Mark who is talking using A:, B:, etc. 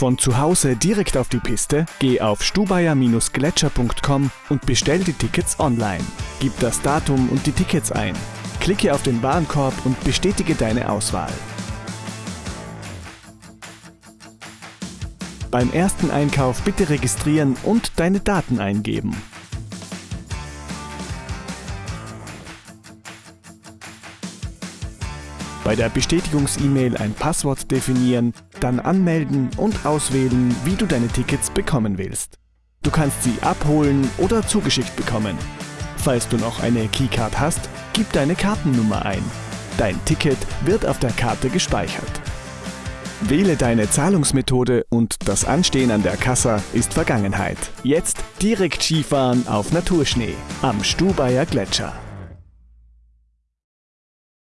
A: Von zu Hause direkt auf die Piste? Geh auf stubaier-gletscher.com und bestell die Tickets online. Gib das Datum und die Tickets ein. Klicke auf den Warenkorb und bestätige deine Auswahl. Beim ersten Einkauf bitte registrieren und deine Daten eingeben. Bei der Bestätigungs-E-Mail ein Passwort definieren, dann anmelden und auswählen, wie du deine Tickets bekommen willst. Du kannst sie abholen oder zugeschickt bekommen. Falls du noch eine Keycard hast, gib deine Kartennummer ein. Dein Ticket wird auf der Karte gespeichert. Wähle deine Zahlungsmethode und das Anstehen an der Kassa ist Vergangenheit. Jetzt direkt Skifahren auf Naturschnee am Stubaier Gletscher.